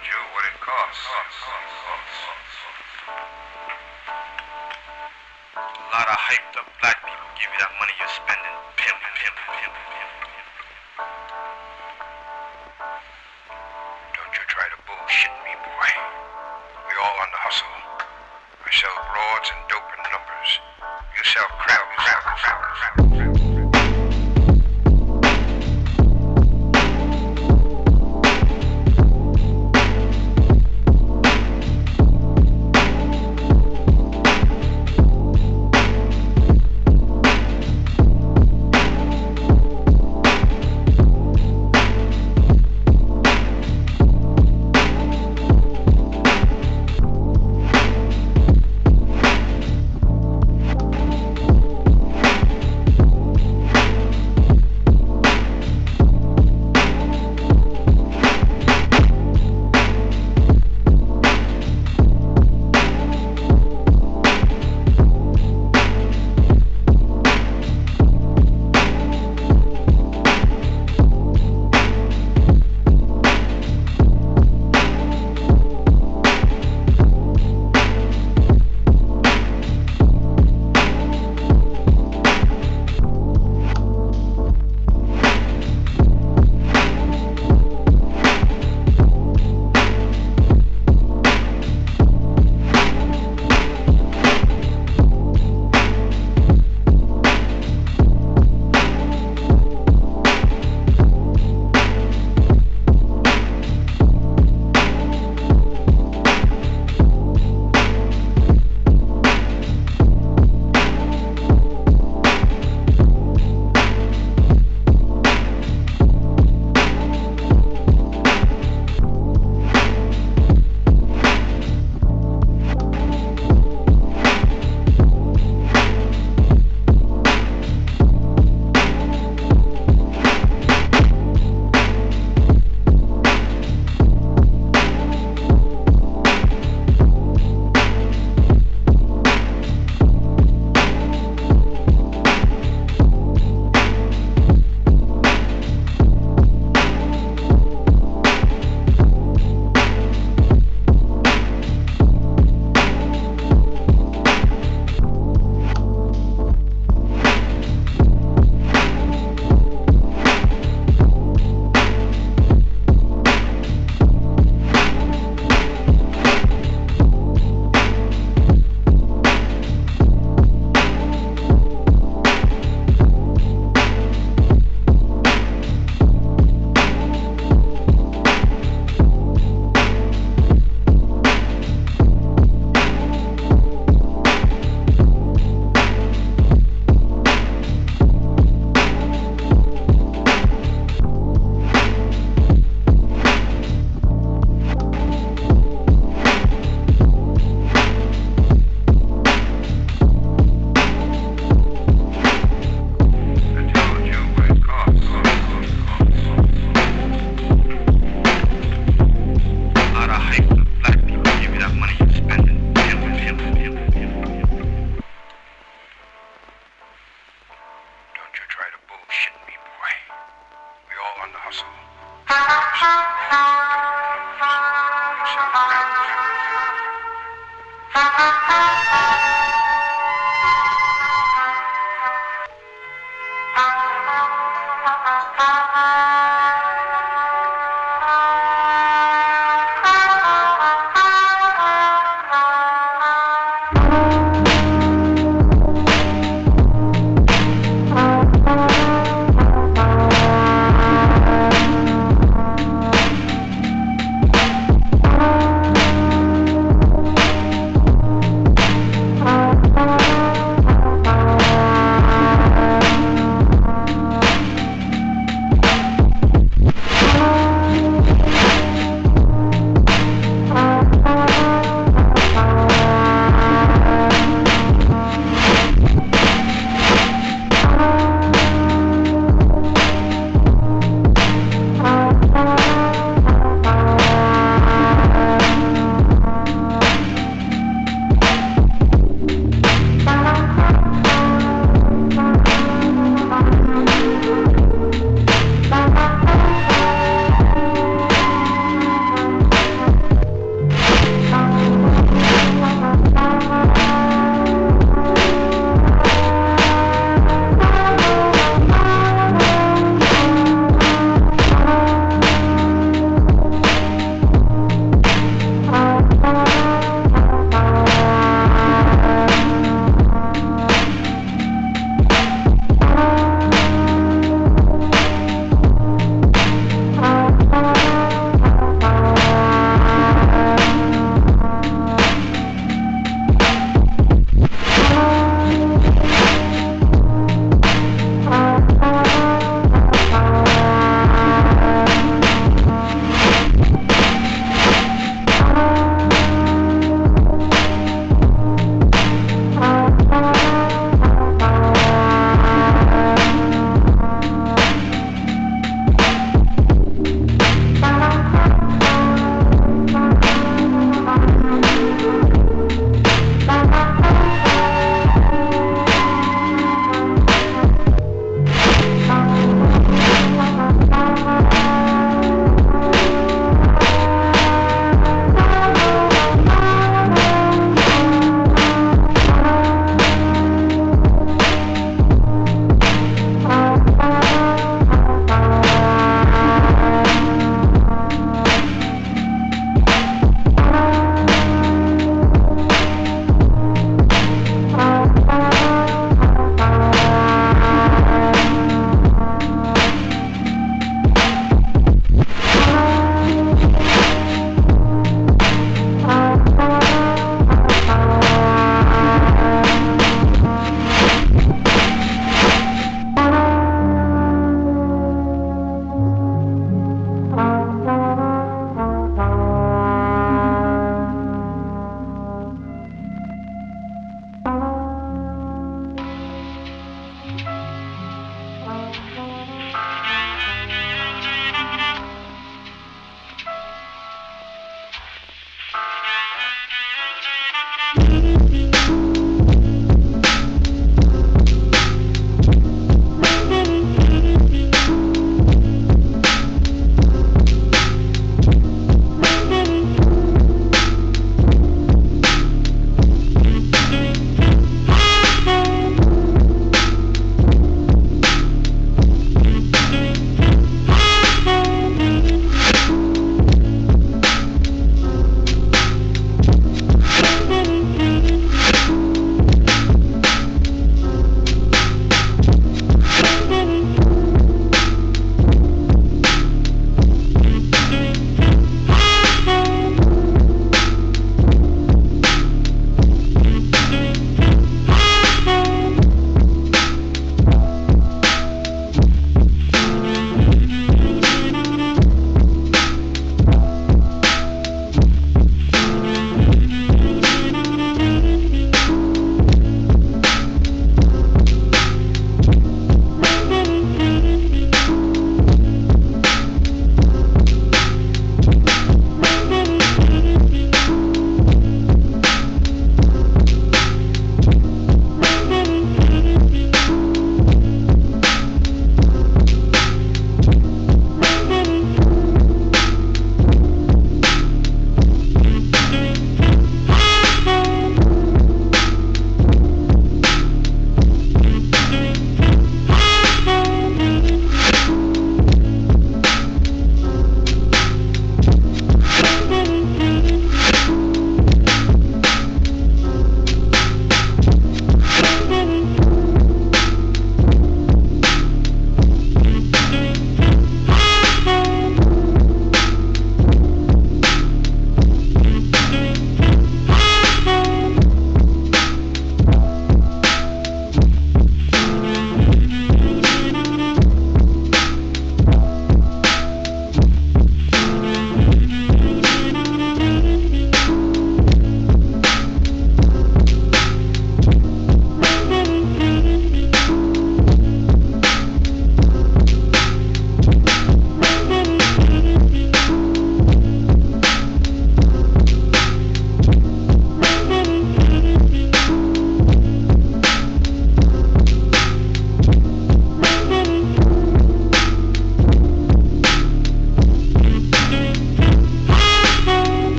told you what it costs. A lot of hyped up black people give you that money you're spending. Pimp, pimp, pimp, pimp, pimp. Don't you try to bullshit me, boy. We all on the hustle. I sell broads and dope in numbers. You sell crowds. crowds, crowds, crowds, crowds.